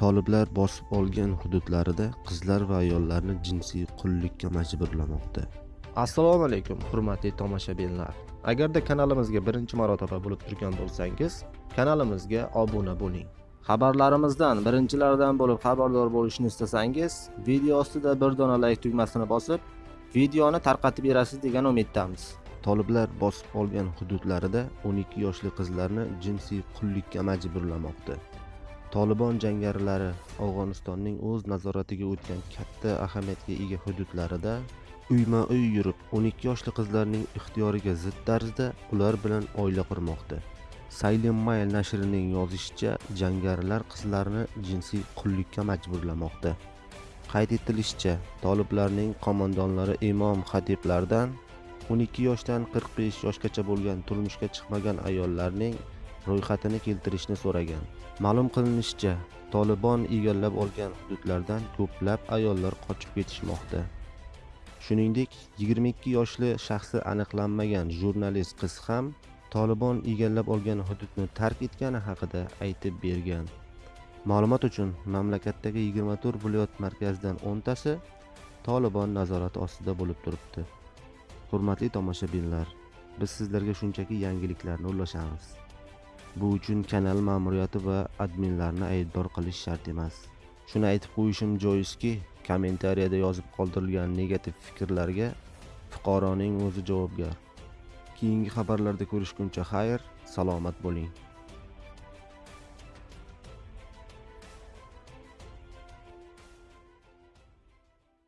Toliblar bosib olgan hududlarida qizlar va ayollarni jinsiy qullikka majburlamoqda. assalomu alaykum hurmatli tomoshabinlar agarda kanalimizga birinchi marotaba bo'lib turgan bo'lsangiz kanalimizga obuna bo'ling xabarlarimizdan birinchilardan bo'lib xabardor bo'lishni istasangiz video ostida bir dona layk tugmasini bosib videoni tarqatib berasiz degan umiddamiz Toliblar bosib olgan hududlarida 12 yoshli qizlarni jinsiy qullikka majburlamoqda. Tolibon jangarilari Afg'onistonning o'z nazoratiga o'tgan katta ahamiyatga ega hududlarida uyma-uy yurib 12 yoshli qizlarning ixtiyoriga zid tarzda ular bilan oila qurmoqda. Silent Mail nashrining yozishicha, jangarilar qizlarni jinsiy qullikka majburlamoqda. Qayd etilishicha, toliblarning qo'mondonlari imom xatiblardan 12 yoshdan 45 yoshgacha bo'lgan turmushga chiqmagan ayollarning ro'yxatini keltirishni so'ragan. Ma'lum qilinishicha, Tolibon egallab olgan hududlardan ko'plab ayollar qochib ketishmoqda. Shuningdek, 22 yoshli shaxsi aniqlanmagan jurnalist qiz ham Tolibon egallab olgan hududni tark etgani haqida aytib bergan. Ma'lumot uchun, mamlakatdagi 24 viloyat markazidan 10 tasi Tolibon nazorati ostida bo'lib turibdi. Hurmatli tomoshabinlar, biz sizlarga shunchaki yangiliklarni ulashamiz. Bu uchun kanal ma'muriyati va adminlarni aybdor qilish shart emas. Shuni aytib qo'yishim joizki, kommentariyada yozib qoldirilgan negativ fikrlarga fuqaroning o'zi javobgar. Keyingi xabarlarda ko'rishguncha xayr, salomat bo'ling.